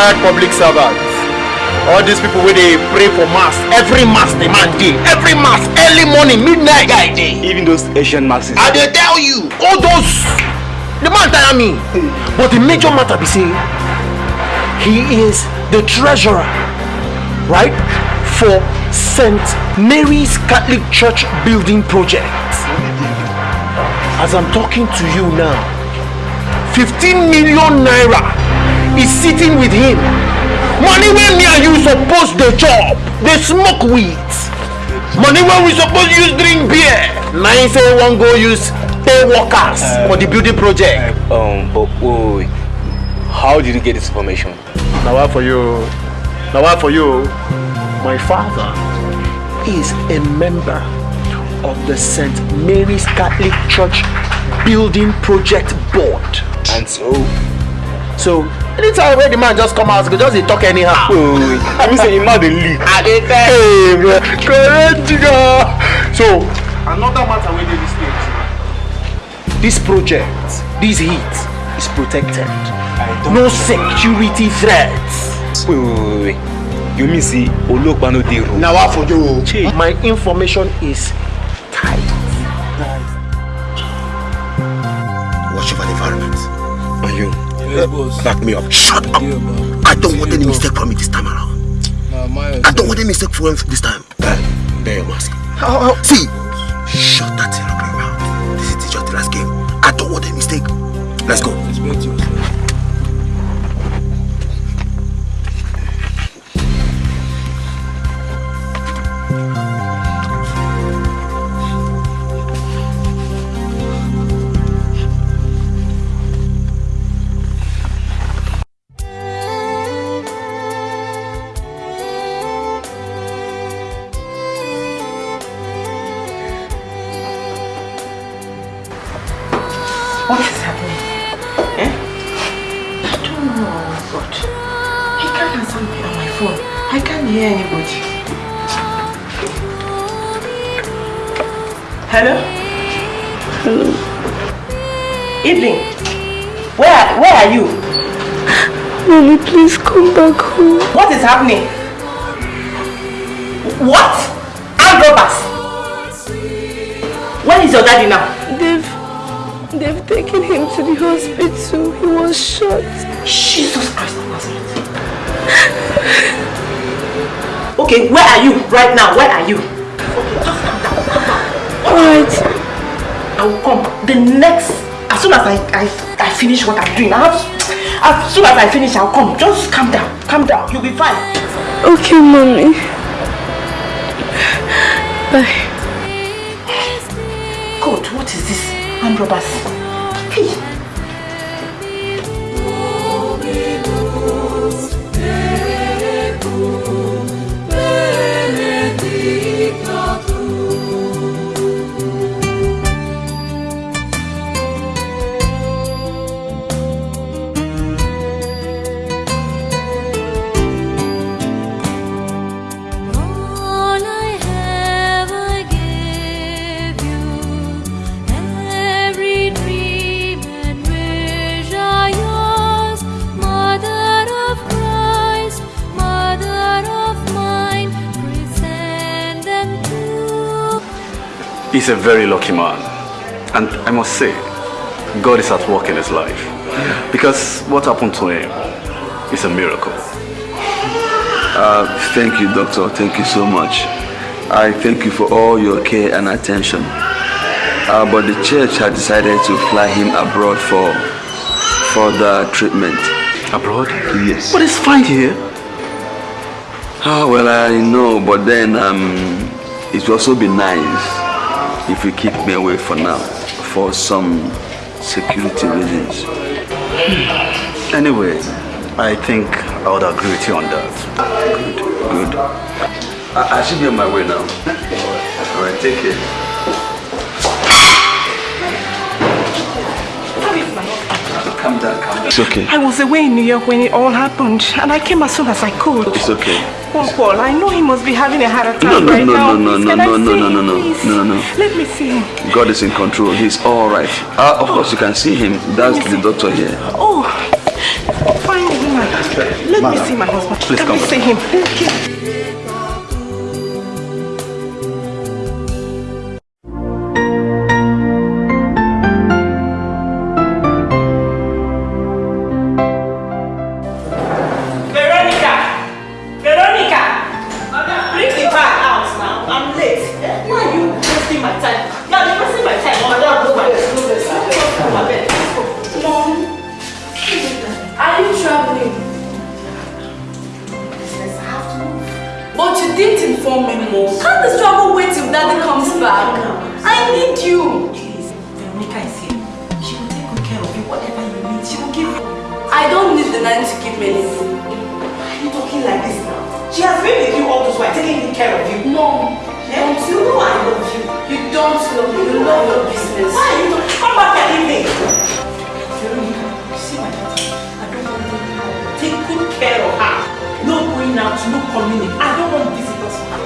retired public servants. All these people wey dey pray for mass every mass the man dey. Every mass early morning midnight. Guy dey. even those asian masses. i dey tell you. All those the man tire me. But the major matter be say he is the treasurer right for st mary's catholic church building project. As i'm talking to you now 15 million naira is sitting with him money wey me and you suppose dey chop dey smoke weed money wey we suppose use drink beer na him say wan go use pay workers uh, for the building project. Uh, um but wait, how did you get this information. na why for you na why for you my father is a member of the st mary's catholic church building project board. and so. so anytime wey the man just come out go just dey talk anyhow. Oh, I mean say him mouth dey leak. I dey tell Hey, bro. correct jigga. So another matter wey dey this place. This project, this heat is protected. No security threats. Wait, wait, wait. You mean say Olopa no dey room? Na wa for you. My information is you? Uh, back me up. Shut up. I don't want any mistake from me this time around. I don't want any mistake from you this time. Guy, bear your mask. See, shut that thing up your mouth. This is just the last game. I don't want any mistake. Let's go. Is happening? What? Armed robbers? Where is your daddy now? They've they've taken him to the hospital. He was shot. Jesus Christ of Nazareth. Okay, where are you right now? Where are you? Okay, just calm down, calm down. Alright. I will come. The next, as soon as I, I, I finish what I'm doing, I have, as soon as I finish, I'll come. Just calm down, calm down. You'll be fine. Okay, mommy. Bye. God, what is this? Armed robbers. He's a very lucky man. And I must say, God is at work in his life. Because what happened to him is a miracle. Uh, thank you, doctor. Thank you so much. I thank you for all your care and attention. Uh, but the church had decided to fly him abroad for further treatment. Abroad? Yes. But it's fine here. Ah, well, I know, but then um, it will also be nice if you keep me away for now, for some security reasons. Hmm. Anyway, I think I would agree with you on that. Good, good. I, I should be on my way now. All right, take care. Calm down, calm down. It's okay. I was away in New York when it all happened, and I came as soon as I could. It's okay. Paul, Paul, I know he must be having a heart attack No, no, right no, now. no, no, Please, no, no, no, no, no, no, no, no. Let me see him. God is in control. He's all right. Uh, of course, you can see him. That's the doctor here. Oh, fine woman. Let me see my husband. Please Let come me see him. Okay. Can't this travel wait till daddy comes back? I need you. Please, Veronica is here. She will take good care of you. Whatever you need, she will give you. I don't need the nanny to give me anything. Why are you talking like this now? She has been with you all this while, taking good care of you. Mom, Don't you know I love you? you don't love me. You love your business. Why are you talking? Come back and leave me. Veronica, you see my daughter? I don't want to. Take good care of her. No going out, no coming in. I don't want visitors.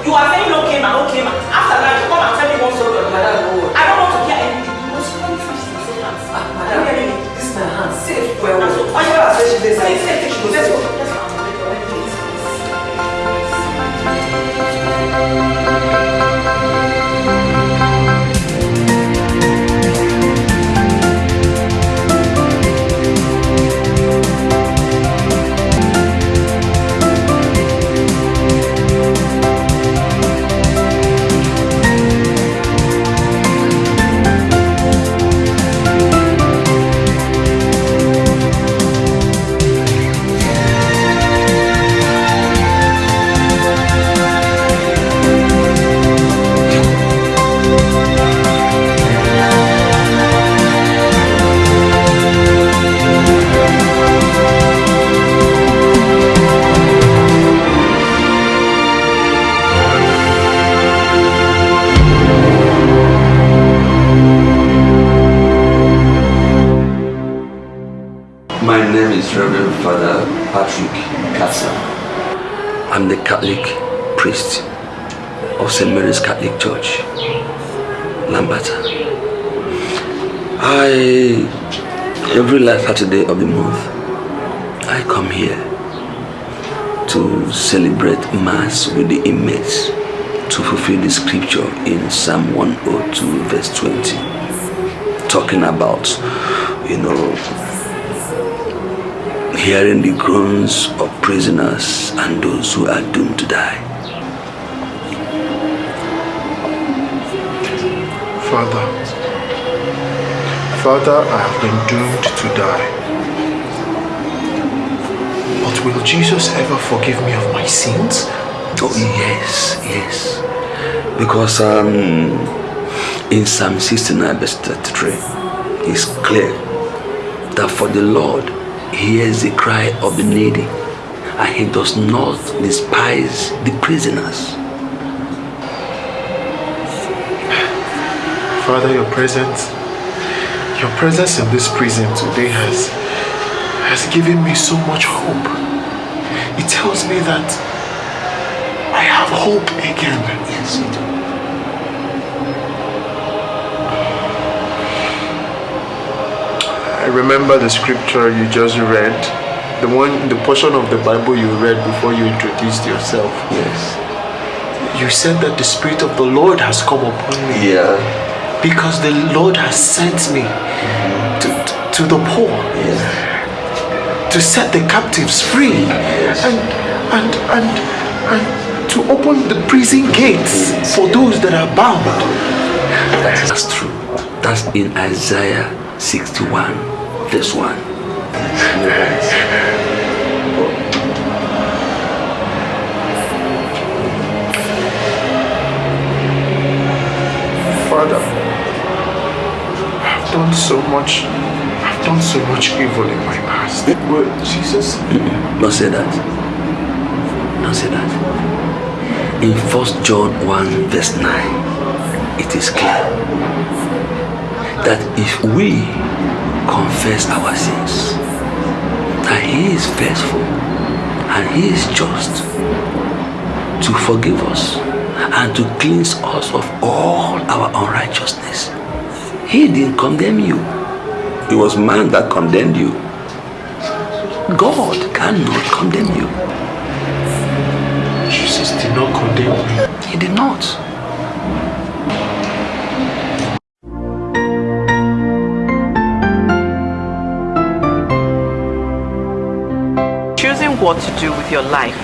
You are saying okay ma, okay ma. After that, you come and tell me one story or another. I don't want to hear anything. You must come first and say that. Madam, this is my hand. Safe well. Well, you are saying she Safe, safe, she Let's go. Let's go. My Patrick Kassa. I'm the Catholic priest of St. Mary's Catholic Church, Lambata. I, every last Saturday of the month, I come here to celebrate Mass with the inmates to fulfill the scripture in Psalm 102, verse 20, talking about, you know, hearing the groans of prisoners and those who are doomed to die. Father, Father, I have been doomed to die. But will Jesus ever forgive me of my sins? Oh, yes, yes. Because um, in Psalm 69, verse 33, it's clear that for the Lord hears the cry of the needy and he does not despise the prisoners. Father, your presence, your presence in this prison today has, has given me so much hope. It tells me that I have hope again. Yes, you do. I remember the scripture you just read, the one, the portion of the Bible you read before you introduced yourself. Yes. You said that the Spirit of the Lord has come upon me Yeah. because the Lord has sent me to, to the poor, Yes. to set the captives free, and, and, and, and to open the prison gates for those that are bound. That's true. That's in Isaiah 61, verse 1. Father, I've done so much, I've done so much evil in my past. But Jesus, mm-hmm. Don't say that. Don't say that. In 1 John 1, verse 9, it is clear that if we confess our sins, that He is faithful and He is just to forgive us and to cleanse us of all our unrighteousness. He didn't condemn you. It was man that condemned you. God cannot condemn you. Jesus did not condemn me. He did not. What to do with your life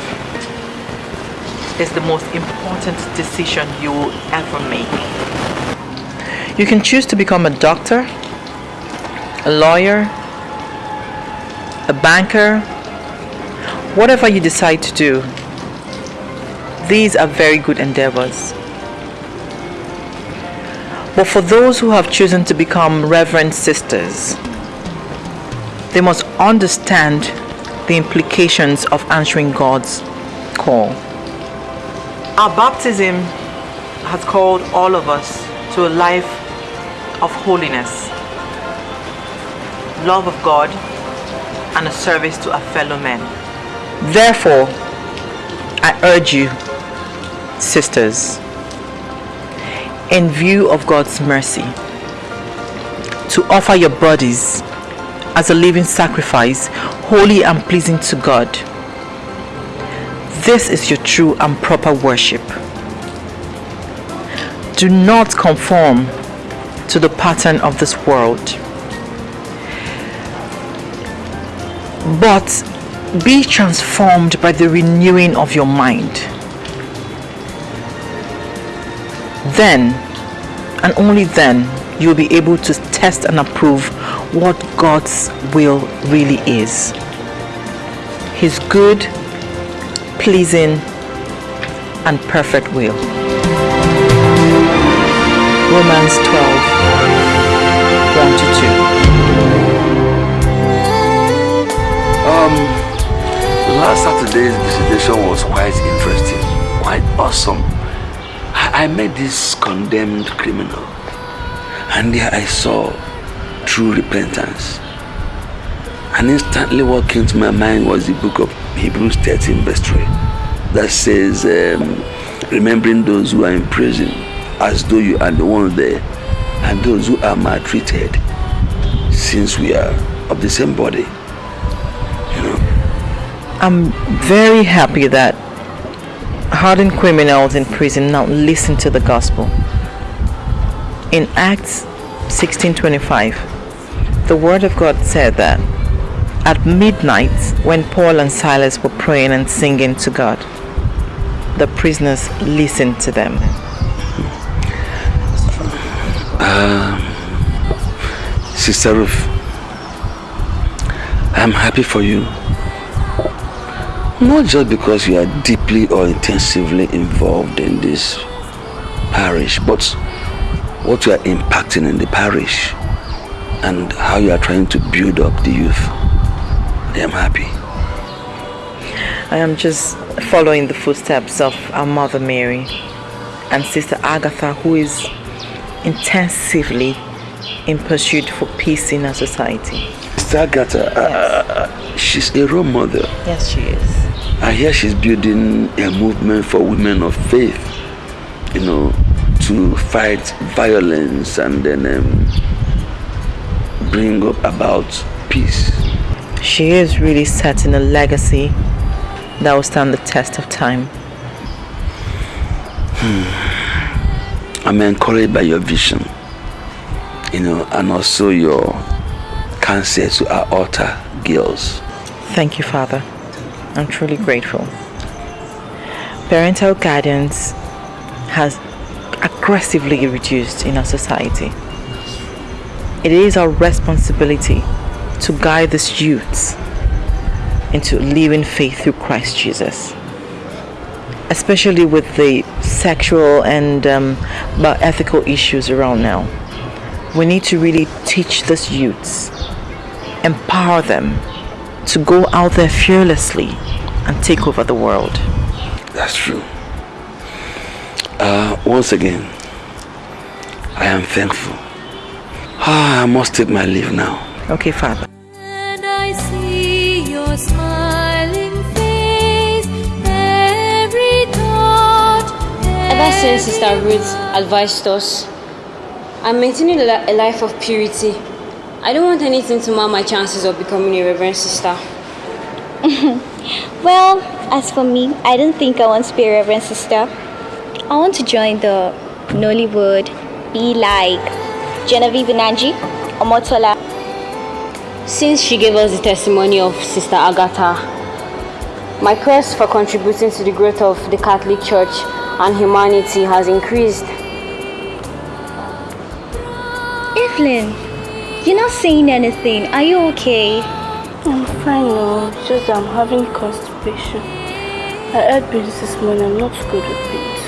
is the most important decision you will ever make. You can choose to become a doctor, a lawyer, a banker, whatever you decide to do. These are very good endeavors. But for those who have chosen to become reverend sisters, they must understand the implications of answering God's call. Our baptism has called all of us to a life of holiness, love of God, and a service to our fellow men. Therefore, I urge you, sisters, in view of God's mercy, to offer your bodies as a living sacrifice, holy and pleasing to God. This is your true and proper worship. Do not conform to the pattern of this world, but be transformed by the renewing of your mind. Then, and only then, you'll be able to test and approve what God's will really is. His good, pleasing, and perfect will. Romans 12 1 to 2. Um, last Saturday's visitation was quite interesting, quite awesome. I, I met this condemned criminal, and there I saw true repentance. And instantly, what came to my mind was the book of Hebrews 13, verse 3, that says, um, Remembering those who are in prison, as though you are the one there, and those who are maltreated, since we are of the same body. I'm very happy that hardened criminals in prison now listen to the gospel. In Acts 16:25, the word of God said that at midnight when Paul and Silas were praying and singing to God, the prisoners listened to them. Um, Sister Ruth, I'm happy for you. Not just because you are deeply or intensively involved in this parish, but what you are impacting in the parish and how you are trying to build up the youth. I am happy. I am just following the footsteps of our Mother Mary and Sister Agatha, who is intensively in pursuit for peace in our society. Sister Agatha, uh, she's a role model. Yes, she is. I hear she's building a movement for women of faith, you know, to fight violence and then um, bring up about peace. She is really setting a legacy that will stand the test of time. Hmm. I'm encouraged by your vision, you know, and also your counsel to our altar girls. Thank you, Father. I'm truly grateful. Parental guidance has aggressively reduced in our society. It is our responsibility to guide these youths into living faith through Christ Jesus. Especially with the sexual and um, ethical issues around now. We need to really teach these youths, empower them to go out there fearlessly and take over the world. That's true. Uh, once again, I am thankful. Ah, I must take my leave now. Okay, Father. And I see your smiling face, every thought. Ever since Sister Ruth advised us, I'm maintaining a a life of purity. I don't want anything to mar my chances of becoming a reverend sister. well, as for me, I don't think I want to be a reverend sister. I want to join the Nollywood, be like Genevieve Nnaji or Motola. Since she gave us the testimony of Sister Agatha, my quest for contributing to the growth of the Catholic Church and humanity has increased. Evelyn, you're not saying anything. Are you okay? I'm fine now, just I'm having constipation. I ate beans this morning, I'm not good with beans.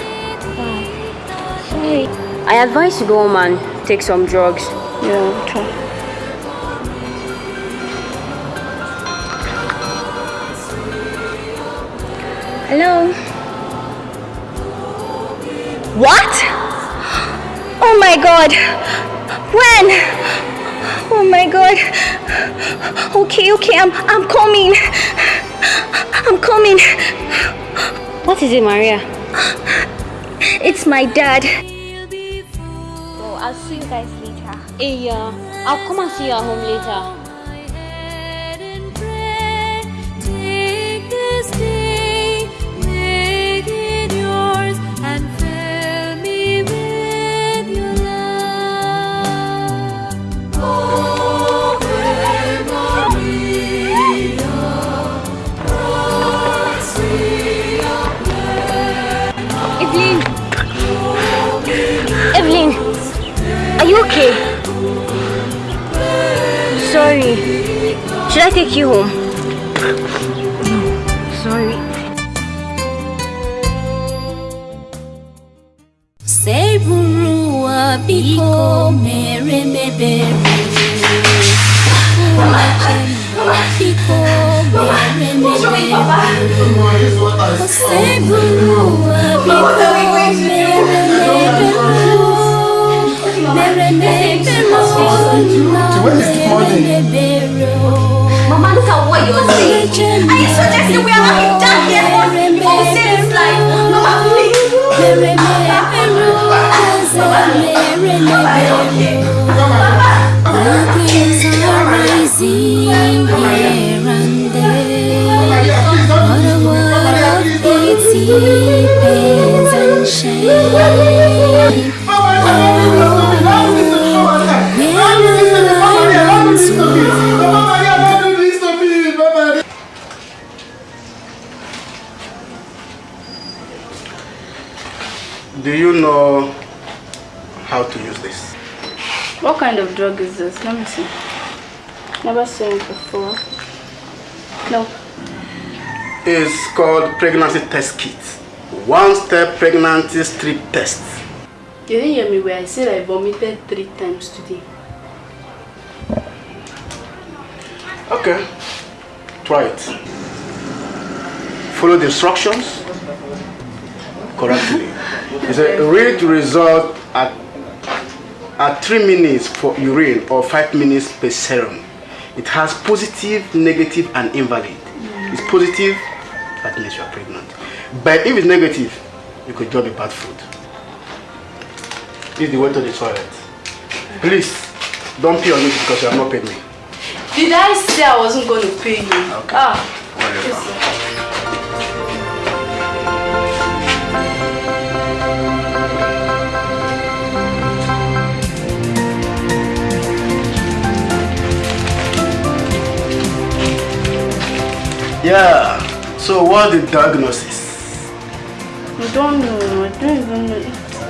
Sorry. I advise you go home and take some drugs. Yeah. Hello? What? Oh my god! When? Oh my god. Okay, okay, I'm I'm coming. I'm coming. What is it, Maria? It's my dad. Later. Hey, uh, I'll come Should I take you home? No, sorry. Seburua biko mere mebere Biko mere mebere Seburua biko mere mebere Mere mebere Mere mebere Mama, look at what you're saying. Are you suggesting we are not done here for people who say this life? Mama, please. Do you know how to use this? What kind of drug is this? Let me see. Never seen it before. No. It's called pregnancy test kit. One step pregnancy strip test. You didn't hear me where I said I vomited three times today. Okay. Try it. Follow the instructions correctly. It's a read result at at 3 minutes for urine or 5 minutes per serum. It has positive, negative, and invalid. It's positive, that means you're pregnant. But if it's negative, you could just be bad food. Is the way to the toilet. Please, don't pee on me because you have not paid me. Did I say I wasn't going to pay you? Okay. Ah. Whatever. yes, Yeah. So what's the diagnosis? I don't know. I don't even know.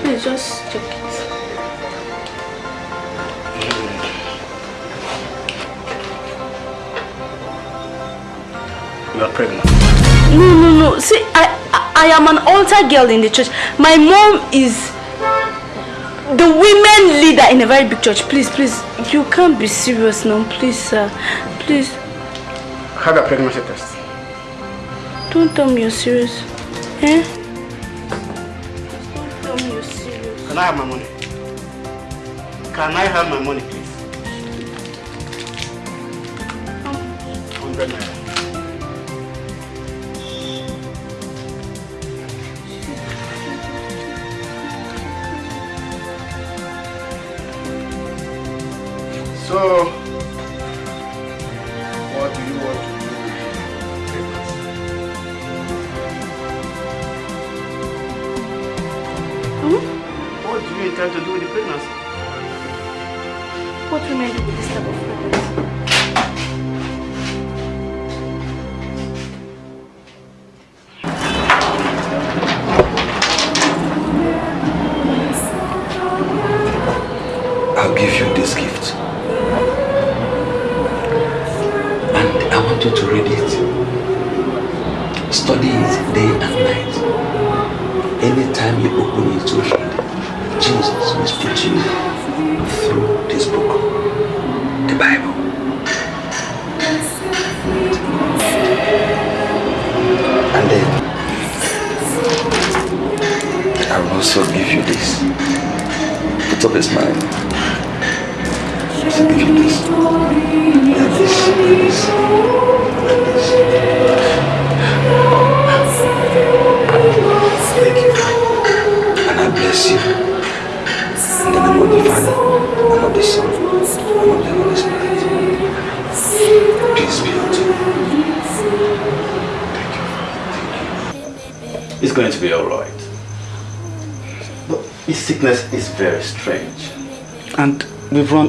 Please just check it. You are pregnant. No, no, no. See, I, I, I am an altar girl in the church. My mom is the women leader in a very big church. Please, please, you can't be serious now. Please, sir. Please, Have a pregnancy test. Don't tell me you're serious. Eh? Don't tell me you're serious. Can I have my money? Can I have my money, please? Hundred naira. So, what do you want to Intend to do with the pregnancy? What women do with this type of pregnancy?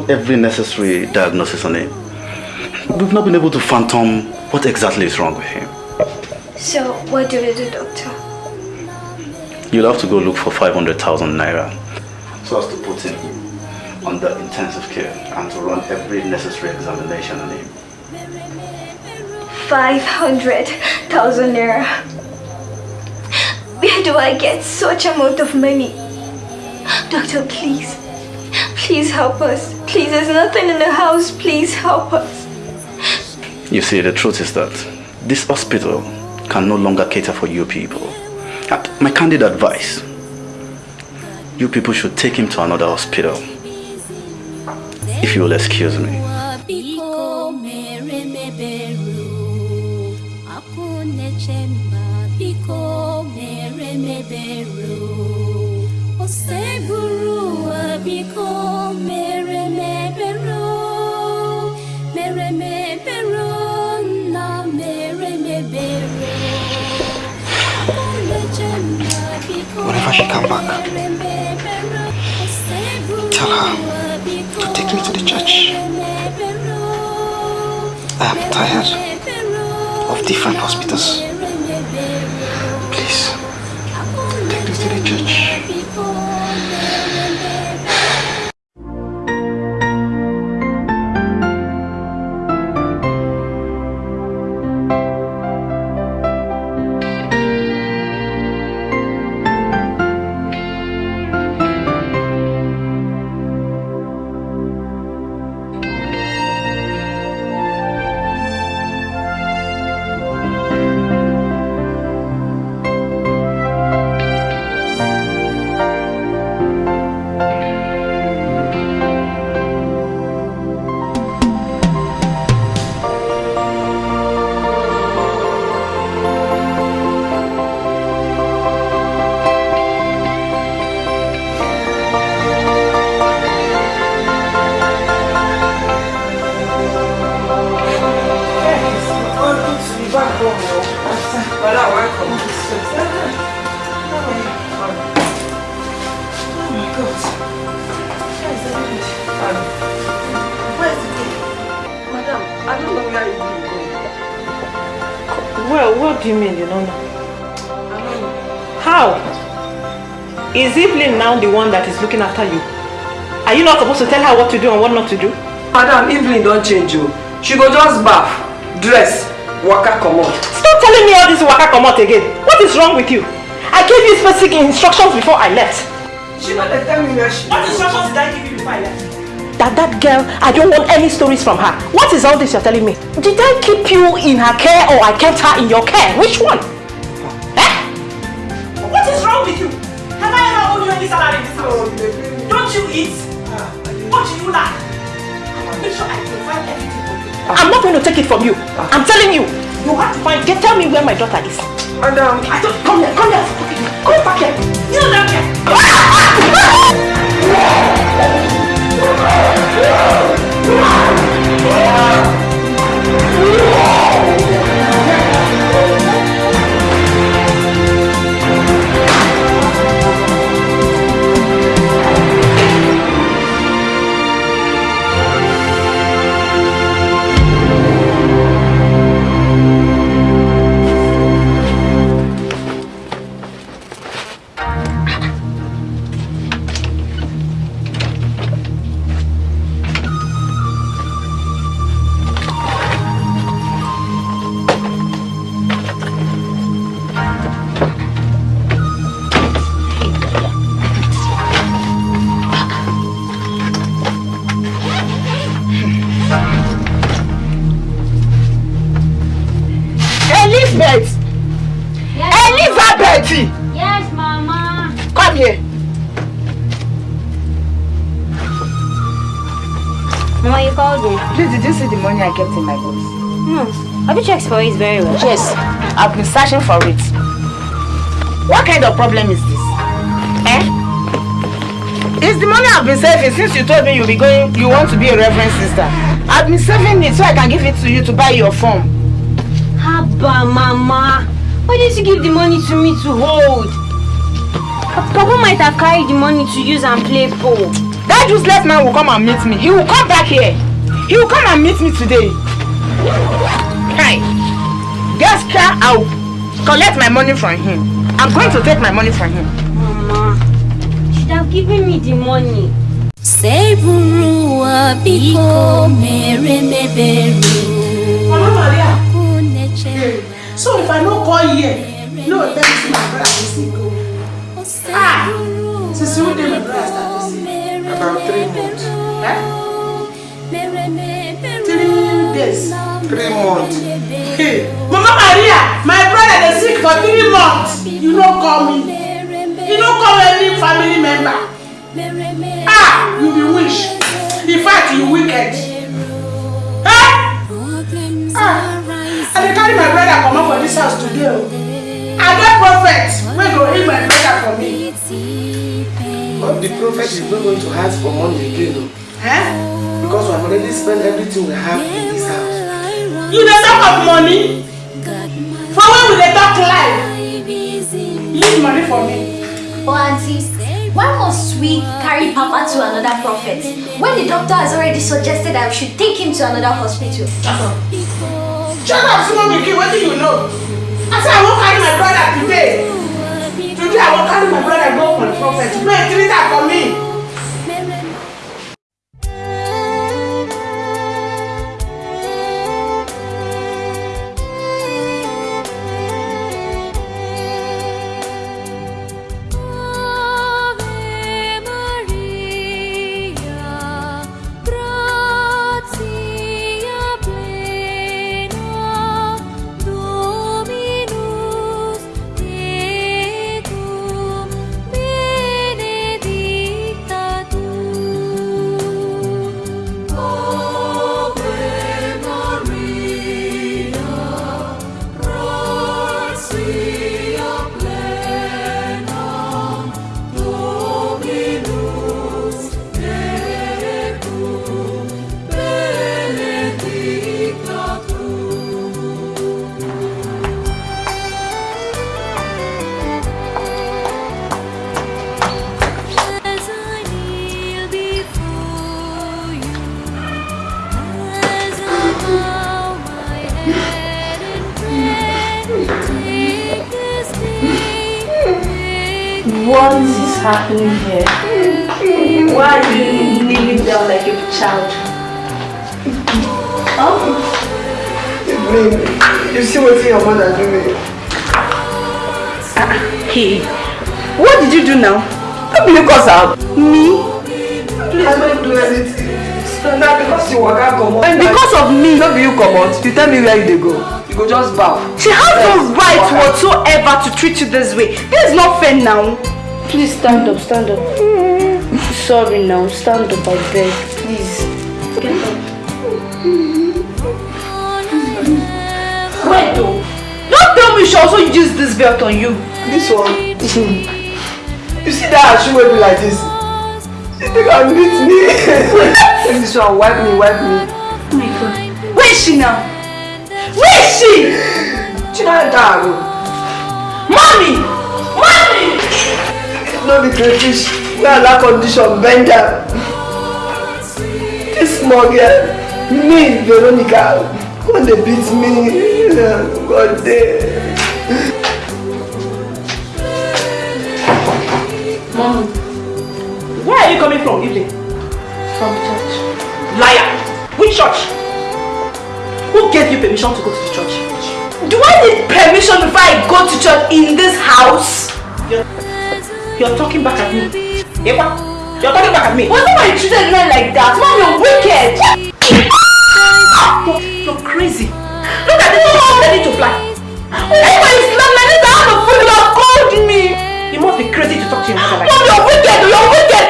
Every necessary diagnosis on him. We've not been able to phantom what exactly is wrong with him. So, what do we do, doctor? You'll have to go look for 500,000 naira so as to put him under intensive care and to run every necessary examination on him. 500,000 naira. Where do I get such amount of money? Doctor, please. Please help us. Please, there's nothing in the house. Please help us. You see, the truth is that this hospital can no longer cater for you people. And my candid advice, you people should take him to another hospital. If you will excuse me. Biko mere meberu Akunechemba Biko she come back, tell her to take me to the church. I am tired of different hospitals. Is Evelyn now the one that is looking after you? Are you not supposed to tell her what to do and what not to do? Madam, Evelyn don't change you. She go just bath, dress, waka comot. Stop telling me all this waka comot again. What is wrong with you? I gave you specific instructions before I left. She not dey tell me where she What instructions did I give you before I left? That that girl, I don't want any stories from her. What is all this you're telling me? Did I keep you in her care or I kept her in your care? Which one? Ever owed salary this house? Don't you eat? What do you lack? Make sure I provide everything for you. I'm not going to take it from you. I'm telling you. You have to find, get, tell me where my daughter is. Madam. Um, I don't, come here, come here. Come back here. You know that here. called see the money I kept in my box? No. Have you checked for it very well? Yes, I've been searching for it. What kind of problem is this? Eh? It's the money I've been saving since you told me you'll be going, you want to be a reverend sister. I've been saving it so I can give it to you to buy your form. Haba, Mama. Why did you give the money to me to hold? Papa might have carried the money to use and play pool. That useless man will come and meet me. He will come back here. He will come and meet me today. Hi. Gaska, I'll collect my money from him. I'm going to take my money from him. Mama, you should have given me the money. Seburu wa biko mere meberu. Mama Maria. So if I no call here, no tell me say my brother is sick o. Ah! Since when did my brother start to sick? About three months. Days. Three months. Hey, Mama Maria, my brother dey sick for three months. You no call me. You no call any family member. Ah, you be wish. In fact, you wicked. Eh? Ah, I dey carry my brother comot for dis house today o. I get prophet wey go heal my brother for me. But the prophet is not going to ask for money again, no. Eh? Because we have already spent everything we have in this house. You dey talk of money? For when we dey talk life? Leave money for me. Oh, auntie, why must we carry Papa to another prophet when the doctor has already suggested that we should take him to another hospital? Shut up, small pikin, wetin you know? I say I wan carry my brother today. Today I wan carry my brother go for the prophet. Make treat am for me. Me? Please don't do anything. Now because you walk out come And because of me. No be you come out. You tell me where you dey go. You go just bow. She has no right whatsoever to treat you this way. This is not fair now. Please stand up, stand up. Sorry now, stand up, I beg. Please. Get up. Wait though. Don't tell me she also used this belt on you. This one. You see that shoe wey be like this? You think I beat me? Take this one, wipe me, wipe me. Oh my god. Where is she now? Where is she? Chinadago. Mommy! Mommy! No be crayfish. We are that condition, bend down. This small girl, me, Veronica, when they beat me, God damn. You coming from, evening? From church. Liar! Which church? Who gave you permission to go to the church? Do I need permission before I go to church in this house? You're, you're talking back at me. Ewa, you're talking back at me. Why are you treating men like that? Mom, you're wicked! You're, you're crazy. Look at this, you're ready to fly. Oh my must be crazy to talk to your mother like that. Mom, you're wicked! You're wicked!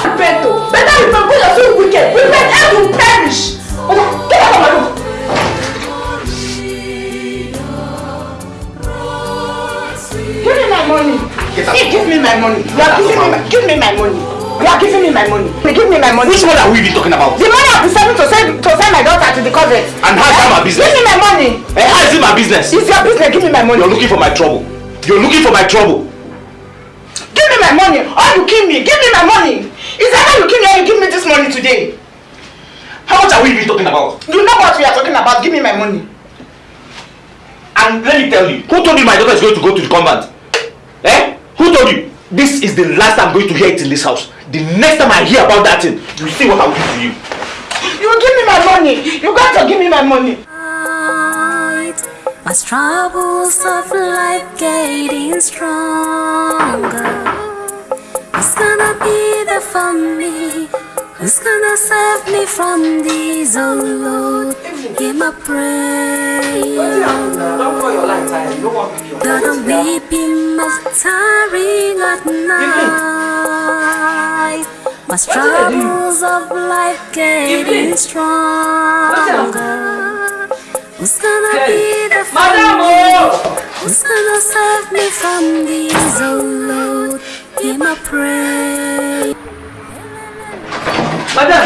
Repent, though. Better repent because you're so wicked. Repent and you perish. Ola, get out of my room. Give me my money. Hey, give me my money. You are giving me my, give me my money. You are giving me my money. Give me my money. Which money are we even talking about? The money I've been saving to send to send my daughter to the convent. And how is that my business? Give me my money. And how is it my business? It's your business. Give me my money. You're looking for my trouble. You're looking for my trouble. Give me my money or you kill me. Give me my money. Is that how you kill me or you give me this money today? How much are we even talking about? You know what we are talking about. Give me my money. And let me tell you, who told you my daughter is going to go to the convent? Eh? Who told you? This is the last I'm going to hear it in this house. The next time I hear about that thing, you see what I will do to you. You give me my money. You got to give me my money. My troubles of life getting stronger. Who's gonna be there for me? Who's gonna save me from these, oh Lord? Hear my prayer. That I'm weeping my tiring at night. My struggles of life getting stronger. Who's gonna be there for me? Who's gonna save me from these, oh Lord? My prayer. Madam,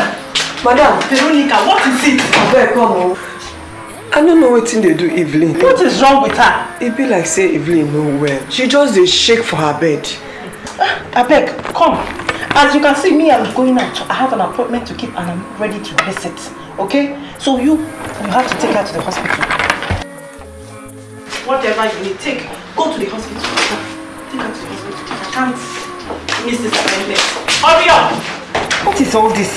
Madam, Veronica, what is it? Abeg come o. I no know wetin dey do Evelyn. What is wrong with her? E be like say Evelyn no well. She just dey shake for her bed. Abeg, come. As you can see, me, I'm going out. I have an appointment to keep and I'm ready to visit. Okay? So you, you have to take her to the hospital. Whatever you need, take. Go to the hospital. Take her to the hospital. I can't this appointment. Hurry up! What is all this?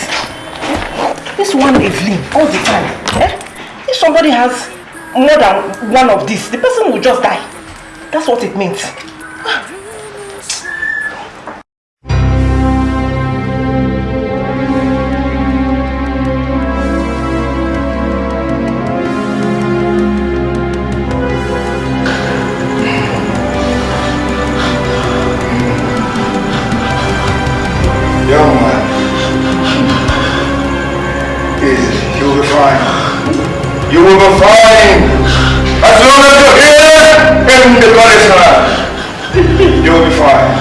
This one Evelyn, all the time. Eh? If somebody has more than one of these, the person will just die. That's what it means. Will be fine. As long as you're here in the Goddess you will be fine.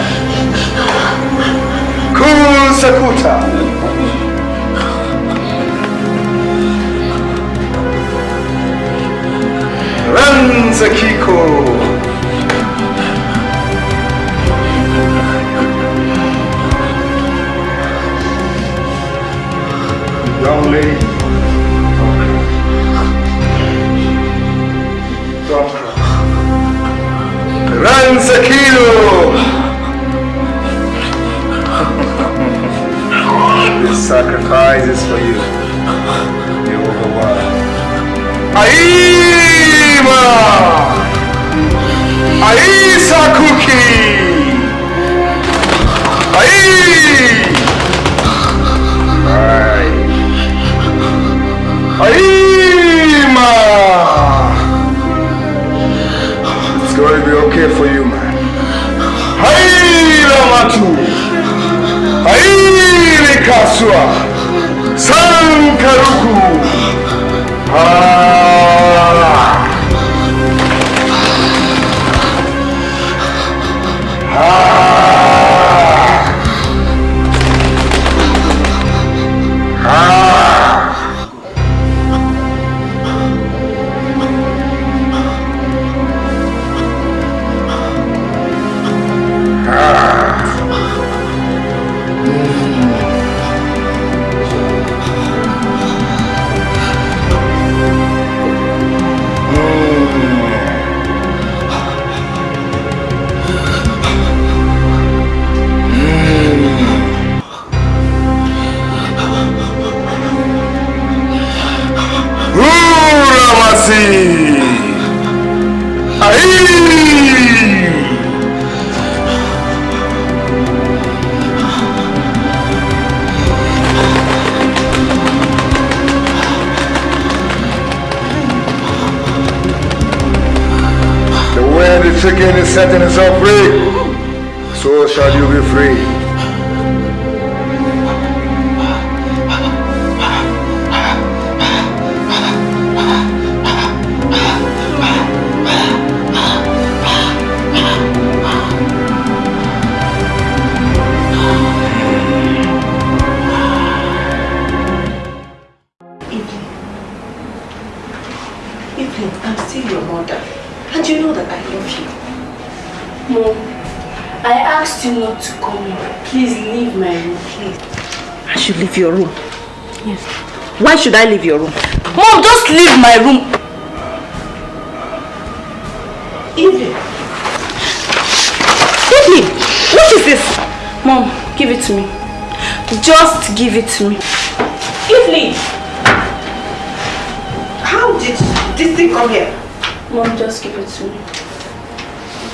Cool Sakuta. Ranza Kiko. Young lady. Run, Sakilo! this sacrifice is for you. You overwhelmed. Aima! Aisa Cookie! Ai! Ai! Aima! Okay for you, man. Haile Matu! Haile Kasua! Sankaruku! Ah! Setting itself free, so shall you be free. Your room. Yes. Why should I leave your room? Mom, just leave my room. Evelyn. Evelyn, what is this? Mom, give it to me. Just give it to me. Evelyn! How did this thing come here? Mom, just give it to me.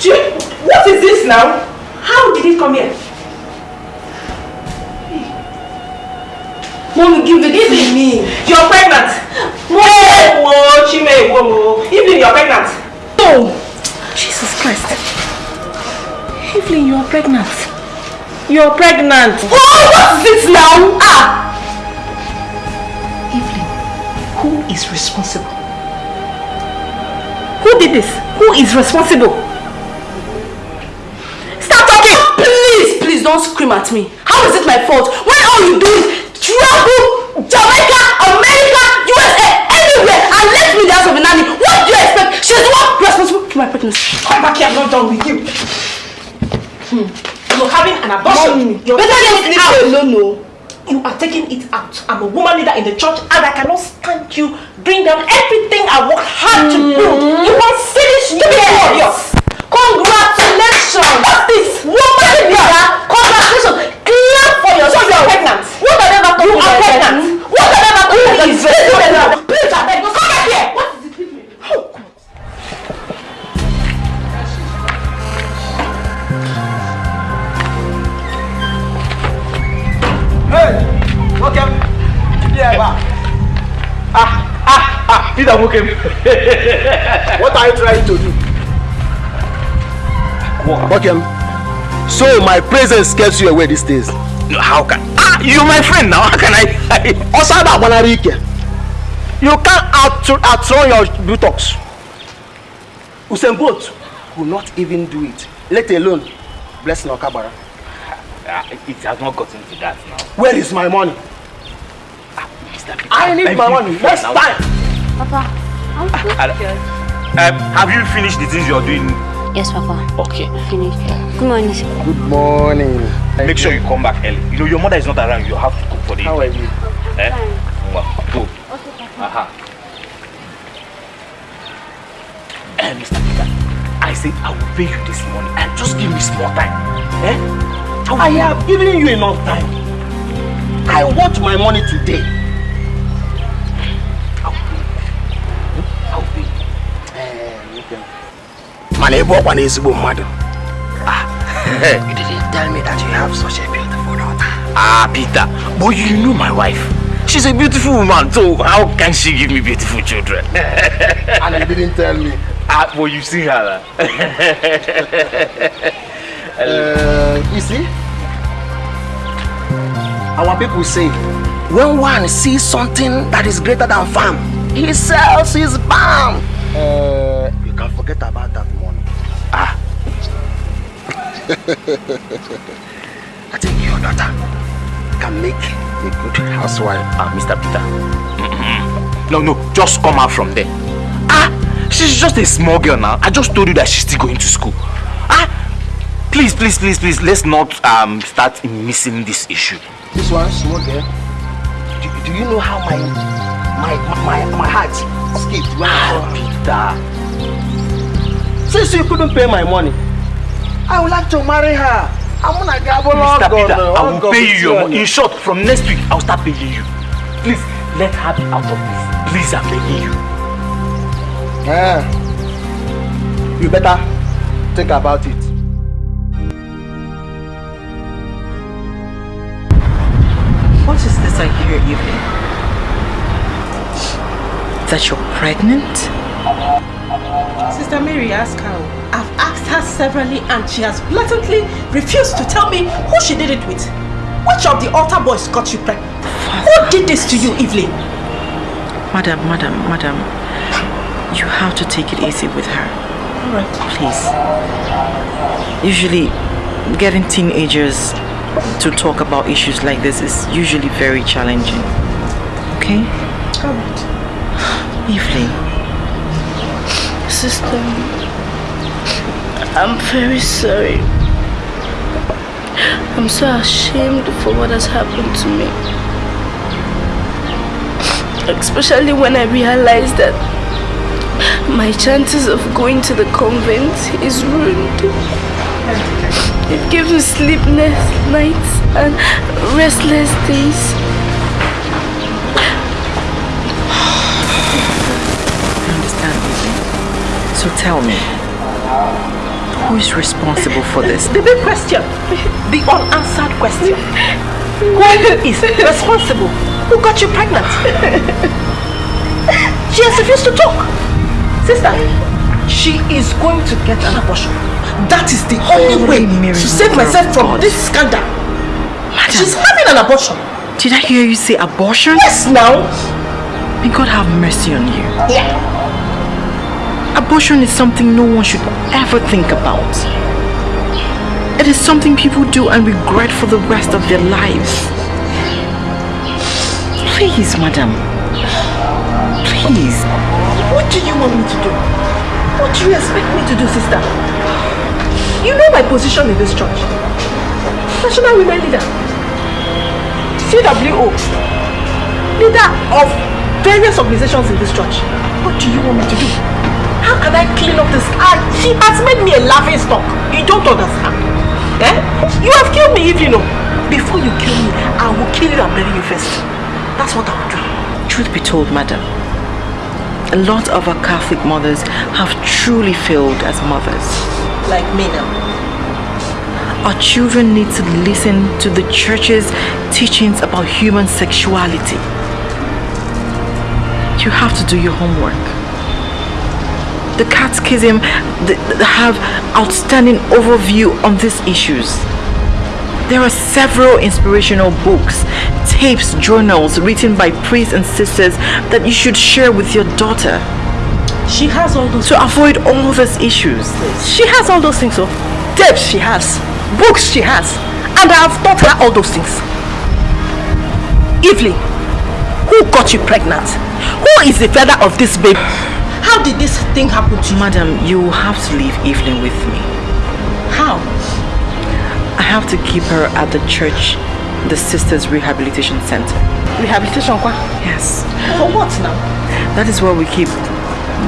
Jim, what is this now? How did it come here? Mom, give it to me. You're pregnant. Mom, Chime, whoa, whoa. Evelyn, you're pregnant. No. Jesus Christ. Evelyn, you are pregnant. You're pregnant. Oh, what's this now? Ah! Evelyn, who is responsible? Who did this? Who is responsible? Stop talking! Please, please don't scream at me. How is it my fault when all you do is travel Jamaica, America, USA, anywhere and left me the house of a nanny? What do you expect? She's the one responsible for my pregnancy. Come back here, I'm not done with you. Hmm. You're having an abortion. Mom, You're better leave it out. alone, no. You are taking it out. I'm a woman leader in the church and I cannot stand you bring down everything I work hard to build. You want silly stupid Yes. warrior. Congratulations! What's this? Woman leader. Congratulations! Clap for So yourself. you're pregnant. What have I ever told You you? are pregnant. What have I ever told you? Please, Please, please, please, please, I beg you, come back here. What is it? Oh, God. Hey, welcome. Yeah, Ah, ah, ah, Peter Mokem. what are you trying to do? Bokem, so my presence scares you away these days. No, how can? Ah, you're my friend now. How can I? Osada Banarike, you can't out outrun your buttocks. Usain Bolt will not even do it, let alone bless Nokabara. Ah, it has not gotten to that now. Where is my money? Mr. Peter, I need my money next now. time. Papa, I'm Ah, Um, have you finished the things you're doing? Yes, Papa. Okay. Finished. Good morning. sir. Good morning. Make sure you come back early. You know your mother is not around. You have to cook for the How are you? Eh? Well, go. Aha. Eh, Mr. Peter, I said I will pay you this morning and just give me small time. Eh? I have given you enough time. I want my money today. Mana ebe ọkwa na ezigbo mmadụ. Ah, you didn't tell me that you have such a beautiful daughter. Ah, Peter, but you know my wife. She's a beautiful woman, so how can she give me beautiful children? And you didn't tell me. Ah, but you see her. Uh, you see, our people say, when one sees something that is greater than farm, he sells his barn. Uh, you can forget about that. Ah. I think your daughter can make a good housewife. Ah, Mr. Peter. Mm-mm. No, no, just come out from there. Ah, she's just a small girl now. I just told you that she's still going to school. Ah, please, please, please, please, let's not um start missing this issue. This one, small girl. Do, do you know how my my my my heart skipped her? Peter. Since you couldn't pay my money, I would like to marry her. I'm gonna gamble on Mr. Peter, God, I will God pay you your you. money. In short, from next week, I'll start paying you. Please, let her be out of this. Please, I'm begging you. Eh, you better think about it. What is this I hear, Evelyn? That you're pregnant? Sister Mary, ask her. I've asked her severally and she has blatantly refused to tell me who she did it with. Which of the altar boys got you pregnant? Who did this to you, Evelyn? Madam, madam, madam, you have to take it easy with her. Alright. Please. Usually, getting teenagers to talk about issues like this is usually very challenging. Okay? Alright. Evelyn. Sister, I'm very sorry. I'm so ashamed for what has happened to me. Especially when I realize that my chances of going to the convent is ruined. It gives me sleepless nights and restless days. So tell me, who is responsible for this? The big question. The unanswered question. Who is responsible? Who got you pregnant? She has refused to talk. Sister, she is going to get an abortion. That is the only way to save myself from this scandal. She's having an abortion. Did I hear you say abortion? Yes, now. May God have mercy on you. Yeah. Abortion is something no one should ever think about. It is something people do and regret for the rest of their lives. Please, madam. Please. What do you want me to do? What do you expect me to do, sister? You know my position in this church. National Women Leader. CWO. Leader of various organizations in this church. What do you want me to do? How can I clean up this? Ah, she has made me a laughing stock. You don't understand. Eh? You have killed me if you know. Before you kill me, I will kill you and bury you first. That's what I will do. Truth be told, madam, a lot of our Catholic mothers have truly failed as mothers. Like me now. Our children need to listen to the church's teachings about human sexuality. You have to do your homework. The catechism have outstanding overview on these issues. There are several inspirational books, tapes, journals written by priests and sisters that you should share with your daughter. She has all those To avoid all these issues. She has all those things, so tapes she has, books she has, and I have taught her all those things. Evelyn, who got you pregnant? Who is the father of this baby? How did this thing happen to you? Madam, you have to leave Evelyn with me. How? I have to keep her at the church, the Sisters Rehabilitation Center. Rehabilitation, kwa? Yes. For what now? That is where we keep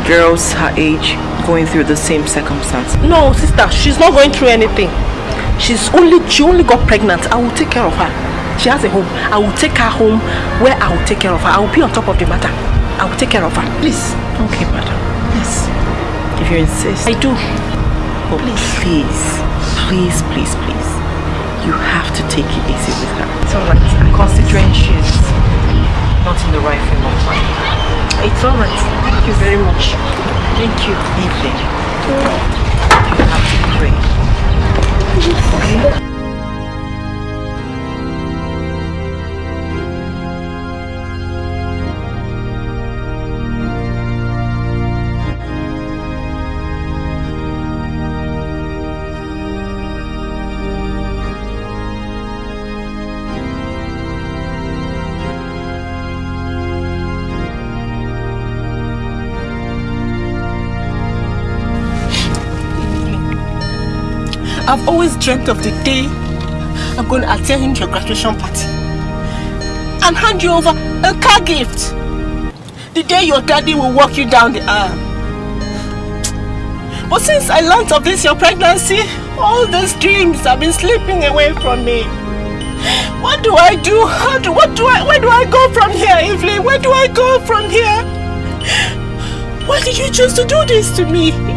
girls her age going through the same circumstance. No, sister, she's not going through anything. She's only, she only got pregnant. I will take care of her. She has a home. I will take her home where I will take care of her. I will be on top of the matter. I will take care of her. Please. Okay, madam. Yes. If you insist. I do. Oh, please. Please, please, please. You have to take it easy with her. It's alright. I'm Considering she's not in the right frame of mind. It's alright. Thank you very much. Thank you. Evelyn. You have to pray. Okay? I've always dreamt of the day I'm going to attend your graduation party and hand you over a car gift. The day your daddy will walk you down the aisle. But since I learned of this, your pregnancy, all those dreams have been slipping away from me. What do I do? How do, what do I, where do I go from here, Evelyn? Where do I go from here? Why did you choose to do this to me?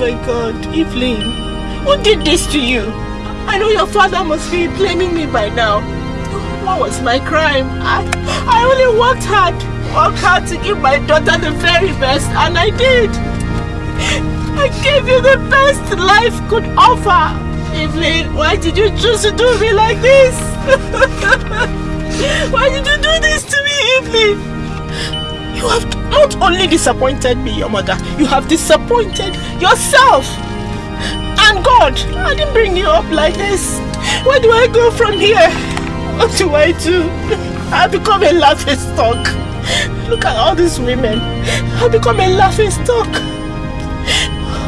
My God, Evelyn, who did this to you? I know your father must be blaming me by now. What was my crime? I, I only worked hard, worked hard to give my daughter the very best, and I did. I gave you the best life could offer. Evelyn, why did you choose to do me like this? why did you do this to me, Evelyn? You have not only disappointed me, your mother, you have disappointed yourself and God. I didn't bring you up like this. Where do I go from here? What do I do? I become a laughing stock. Look at all these women. I become a laughing stock.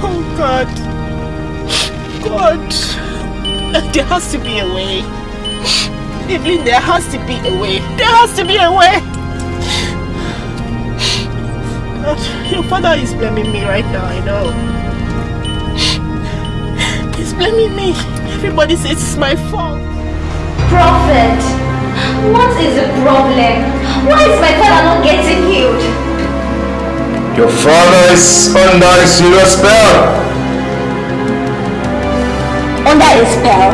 Oh God. God, there has to be a way. Evelyn, there has to be a way. There has to be a way. God, your father is blaming me right now, I know. He's blaming me. Everybody says it's my fault. Prophet, what is the problem? Why is my father not getting healed? Your father is under a serious spell. Under a spell?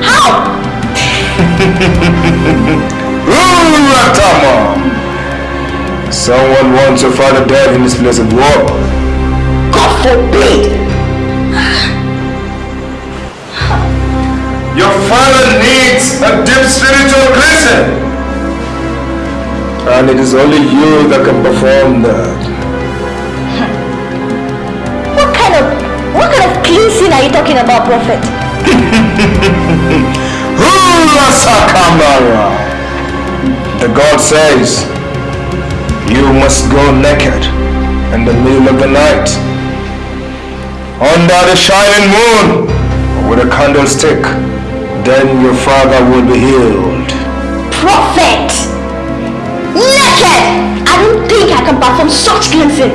How? Ratama! Someone wants your father dead in this place of war. God forbid! Your father needs a deep spiritual cleansing. And it is only you that can perform that. What kind of what kind of cleansing are you talking about, Prophet? Hula Sakamara! The God says, you must go naked in the middle of the night, under the shining moon, with a candlestick. Then your father will be healed. Prophet! Naked! I don't think I can perform such cleansing.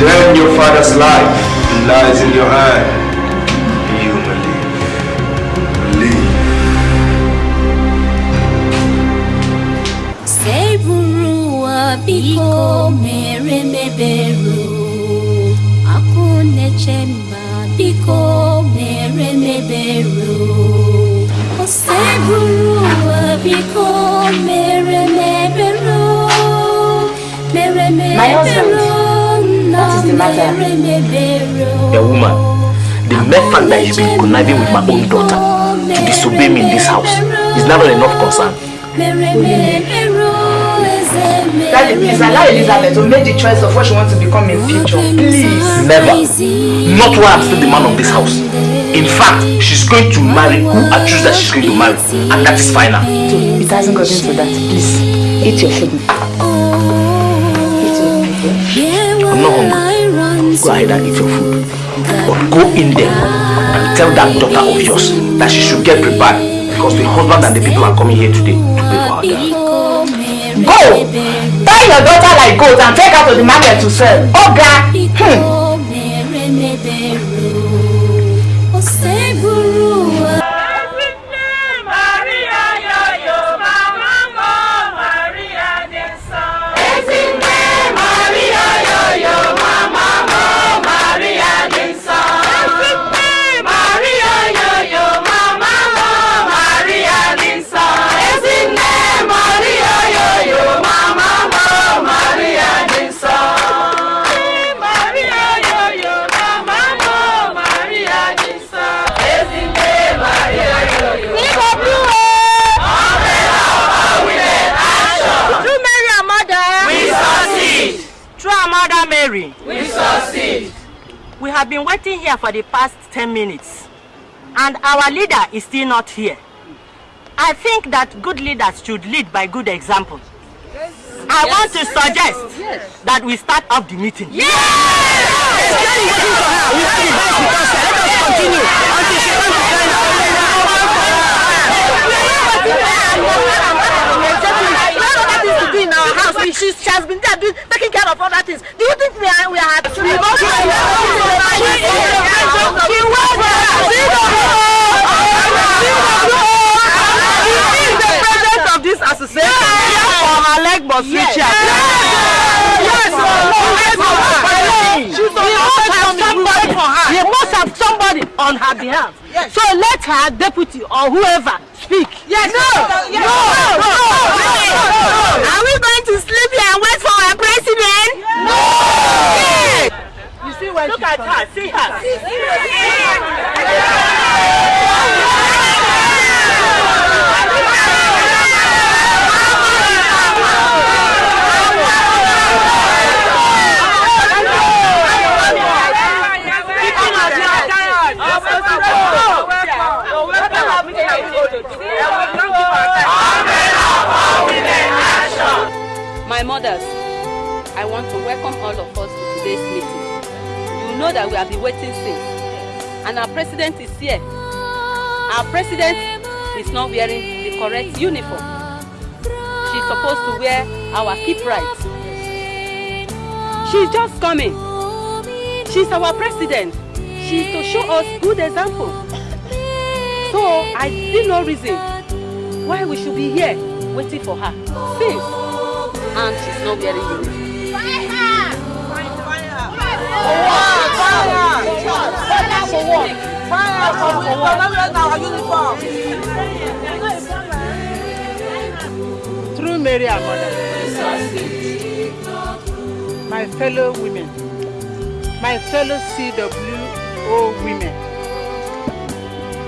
Then your father's life lies in your hand. Biko mere meberu Akunechemba biko mere meberu O. Seburuwa biko mere meberu Mere My husband, meberu what is the matter? mere meberu A woman, the mere fact that you've been conniving with my own daughter to disobey me in this house is never enough concern. Daddy, please allow Elizabeth to make the choice of what she wants to become in future. Please. Never. Not while I'm still the man of this house. In fact, she's going to marry who I choose that she's going to marry. And that is final. It hasn't gotten to that. Please, eat your food. I'm not hungry. Go ahead and eat your food. But go in there and tell that daughter of yours that she should get prepared because the husband and the people are coming here today to pay for her. Go! Tie your daughter like goat and take her to the market to sell. Oga! Hmm. Have been waiting here for the past 10 minutes. And our leader is still not here. I think that good leaders should lead by good example. I want to suggest that we start off the meeting. Yes! She, she has been there doing, taking care of other things. Do you think we are we are happy? We don't She was She is the president of this association. For her leg must reach here. Yes. She must have somebody for her. He must have somebody on her behalf. So let her deputy or whoever speak. Yes. No. No. No. No. Wearing the correct uniform. She's supposed to wear our keep right. She's just coming. She's our president. She's to show us good example. So I see no reason why we should be here waiting for her. Since and she's not wearing uniform. Through Mary mother, my fellow women, my fellow CWO women,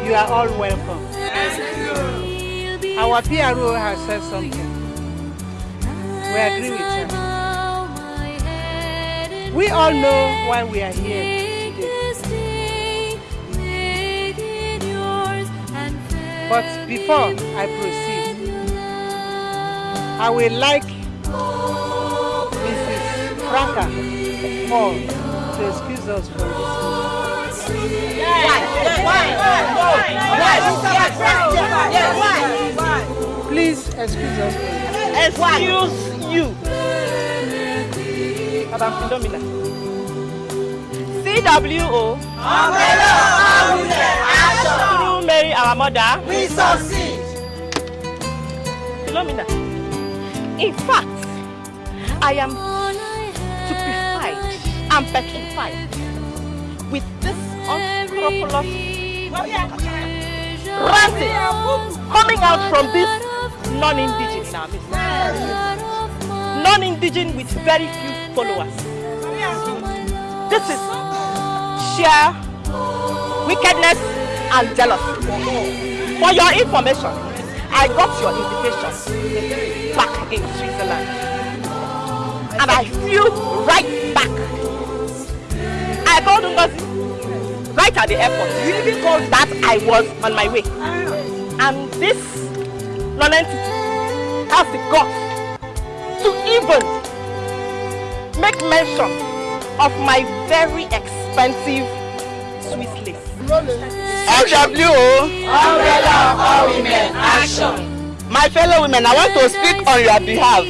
you are all welcome. Our PRO has said something. We agree with her. We all know why we are here. But before I proceed, I would like Mrs. Franca Paul to excuse us from this. Please excuse us. Excuse you. Madam Philomena. CWO. Through Mary, our mother. We succeed. Philomena. In fact, I am stupefied and petrified with this unscrupulous ranting coming out from this non-indigenous. Non-indigenous with very few followers. This is sheer wickedness and jealousy. For your information, I got your invitation back in Switzerland. And I flew right back. I called Ngozi right at the airport. You even called that I was on my way. And this non-entity has the guts to even make mention of my very expensive Swiss lace. FWO. Umbrella of all women, action. My fellow women, I want to speak on your behalf.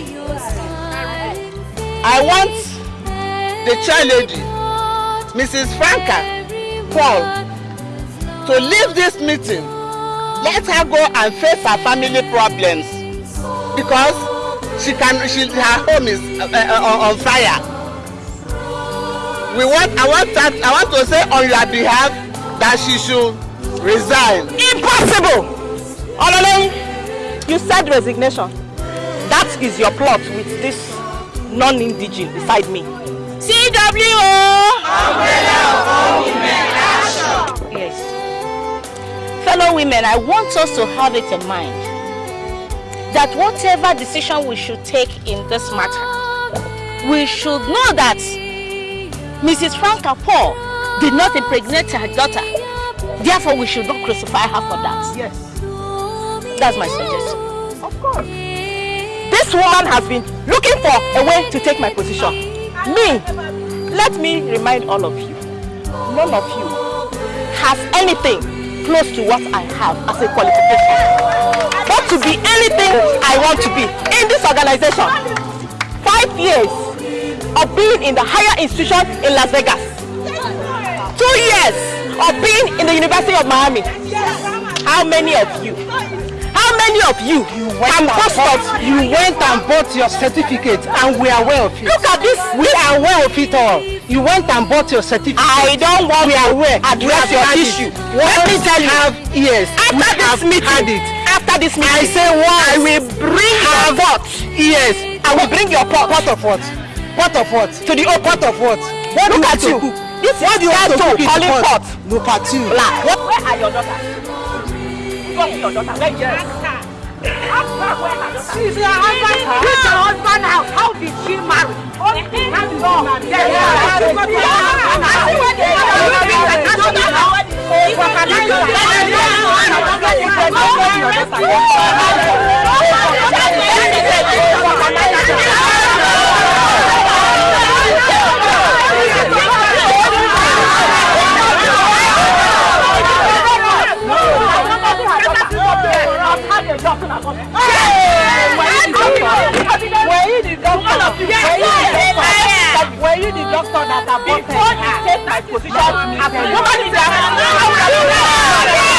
I want the chair lady, Mrs. Franca Paul, to leave this meeting. Let her go and face her family problems because she can. She her home is uh, uh, on fire. We want. I want that. I want to say on your behalf should resign. Impossible! Ololeng, you said resignation. That is your plot with this non-indigene beside me. CWO! Umbrella of all women, action. Yes. Fellow women, I want us to have it in mind that whatever decision we should take in this matter, we should know that Mrs. Franca Paul did not impregnate her daughter. Therefore, we should not crucify her for that. Yes. That's my suggestion. Of course. This woman has been looking for a way to take my position. Me, let me remind all of you, none of you has anything close to what I have as a qualification. But to be anything I want to be in this organization. Five years of being in the higher institution in Las Vegas. Two years of being in the University of Miami. How many of you? How many of you can boast of You went and bought your certificate and we are aware of it. Look at this. We are aware of it all. You went and bought your certificate. I don't want we are aware. address your have issue. Let me tell you. Have, yes. After we this have meeting, had it. after this meeting, I say what? I will bring your pot. Yes. I will bring your pot. Pot of what? Pot of what? To the open. Pot of what? What Look at you you. cook? This what is do you want to ghetto cook in calling the pot? pot. No party. Black. What? Where are your daughters? Go with your daughter. Where is she? She's your husband. She's your husband house. How did she marry? How did she marry? Yeah, yeah, yeah. I see what they are. I don't know. Thank you. Where you the doctor? Were you the doctor that aborted her? Before you take my position, nobody is.